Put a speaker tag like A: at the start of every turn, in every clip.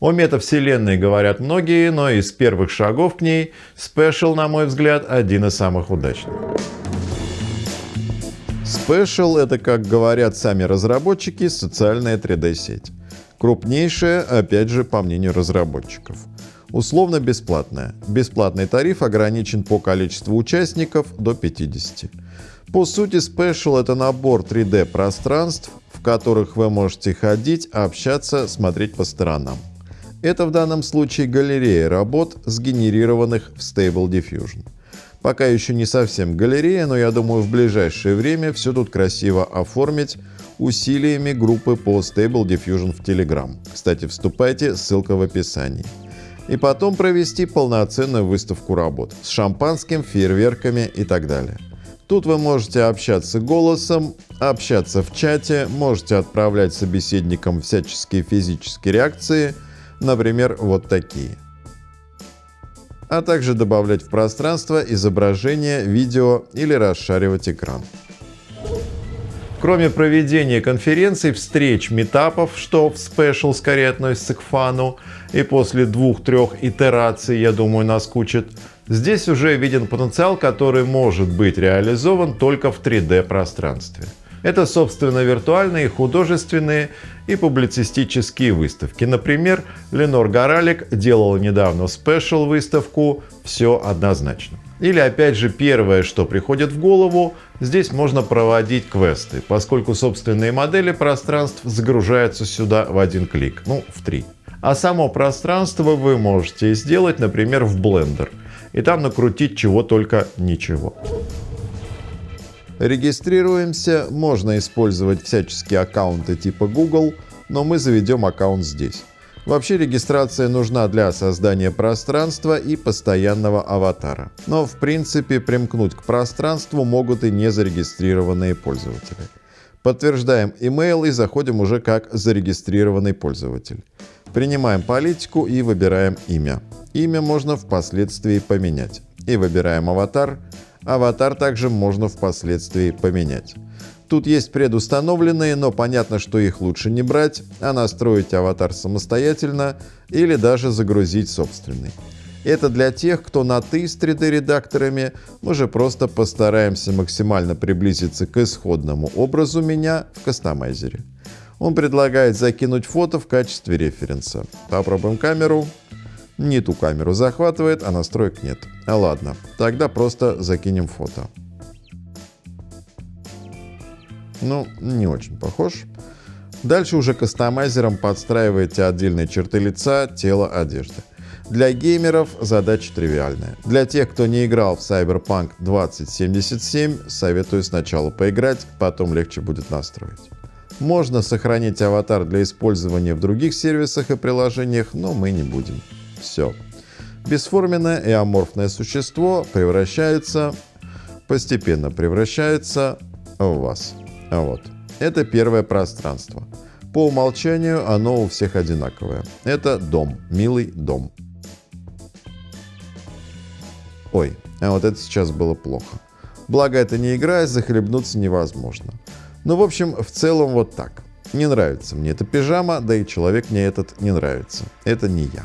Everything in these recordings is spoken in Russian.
A: О метавселенной говорят многие, но из первых шагов к ней Special, на мой взгляд, один из самых удачных. Special — это, как говорят сами разработчики, социальная 3D-сеть. Крупнейшая, опять же, по мнению разработчиков. Условно бесплатная. Бесплатный тариф ограничен по количеству участников до 50. По сути, Special — это набор 3D-пространств, в которых вы можете ходить, общаться, смотреть по сторонам. Это в данном случае галерея работ, сгенерированных в Stable Diffusion. Пока еще не совсем галерея, но я думаю в ближайшее время все тут красиво оформить усилиями группы по Stable Diffusion в Telegram. Кстати, вступайте, ссылка в описании. И потом провести полноценную выставку работ с шампанским, фейерверками и так далее. Тут вы можете общаться голосом, общаться в чате, можете отправлять собеседникам всяческие физические реакции, например, вот такие – а также добавлять в пространство изображение, видео или расшаривать экран. Кроме проведения конференций, встреч, метапов, что в Special скорее относится к фану, и после двух-трех итераций, я думаю, наскучит, здесь уже виден потенциал, который может быть реализован только в 3D пространстве. Это, собственно, виртуальные, художественные и публицистические выставки. Например, Ленор Горалик делала недавно спешл выставку «Все однозначно». Или опять же первое, что приходит в голову, здесь можно проводить квесты, поскольку собственные модели пространств загружаются сюда в один клик, ну в три. А само пространство вы можете сделать, например, в Blender, и там накрутить чего только ничего. Регистрируемся, можно использовать всяческие аккаунты типа Google, но мы заведем аккаунт здесь. Вообще регистрация нужна для создания пространства и постоянного аватара. Но в принципе примкнуть к пространству могут и незарегистрированные пользователи. Подтверждаем email и заходим уже как зарегистрированный пользователь. Принимаем политику и выбираем имя. Имя можно впоследствии поменять. И выбираем аватар. Аватар также можно впоследствии поменять. Тут есть предустановленные, но понятно, что их лучше не брать, а настроить аватар самостоятельно или даже загрузить собственный. Это для тех, кто на «ты» с 3D-редакторами, мы же просто постараемся максимально приблизиться к исходному образу меня в кастомайзере. Он предлагает закинуть фото в качестве референса. Попробуем камеру. Не ту камеру захватывает, а настроек нет. А ладно, тогда просто закинем фото. Ну, не очень похож. Дальше уже кастомайзером подстраиваете отдельные черты лица, тела, одежды. Для геймеров задача тривиальная. Для тех, кто не играл в Cyberpunk 2077, советую сначала поиграть, потом легче будет настроить. Можно сохранить аватар для использования в других сервисах и приложениях, но мы не будем. Все. Бесформенное и аморфное существо превращается, постепенно превращается в вас. Вот. Это первое пространство. По умолчанию оно у всех одинаковое. Это дом, милый дом. Ой, а вот это сейчас было плохо. Благо это не игра, захлебнуться невозможно. Ну, в общем, в целом вот так. Не нравится мне эта пижама, да и человек мне этот не нравится. Это не я.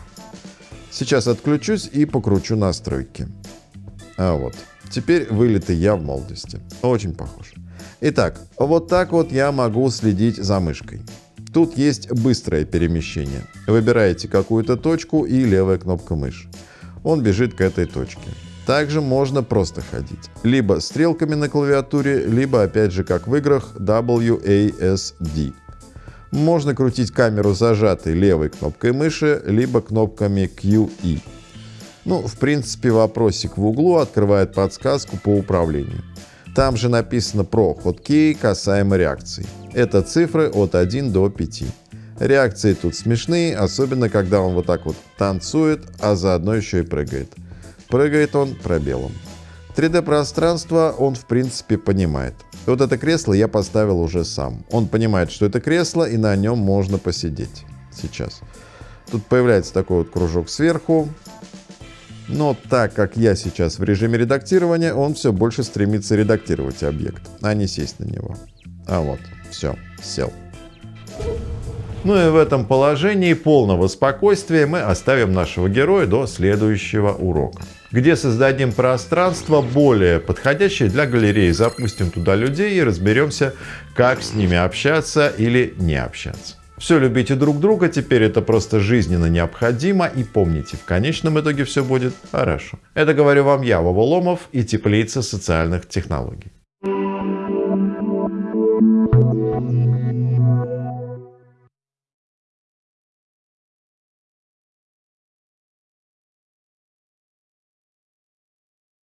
A: Сейчас отключусь и покручу настройки. А вот. Теперь вылитый я в молодости. Очень похож. Итак, вот так вот я могу следить за мышкой. Тут есть быстрое перемещение. Выбираете какую-то точку и левая кнопка мыши. Он бежит к этой точке. Также можно просто ходить. Либо стрелками на клавиатуре, либо опять же как в играх WASD. Можно крутить камеру зажатой левой кнопкой мыши, либо кнопками Q и. Ну, в принципе, вопросик в углу открывает подсказку по управлению. Там же написано про хоткей касаемо реакций. Это цифры от 1 до 5. Реакции тут смешные, особенно когда он вот так вот танцует, а заодно еще и прыгает. Прыгает он пробелом. 3D-пространство он в принципе понимает. Вот это кресло я поставил уже сам. Он понимает, что это кресло и на нем можно посидеть. Сейчас. Тут появляется такой вот кружок сверху. Но так как я сейчас в режиме редактирования, он все больше стремится редактировать объект, а не сесть на него. А вот, все, сел. Ну и в этом положении полного спокойствия мы оставим нашего героя до следующего урока где создадим пространство более подходящее для галереи. Запустим туда людей и разберемся, как с ними общаться или не общаться. Все любите друг друга, теперь это просто жизненно необходимо и помните, в конечном итоге все будет хорошо. Это говорю вам я, Вова Ломов и теплица социальных технологий.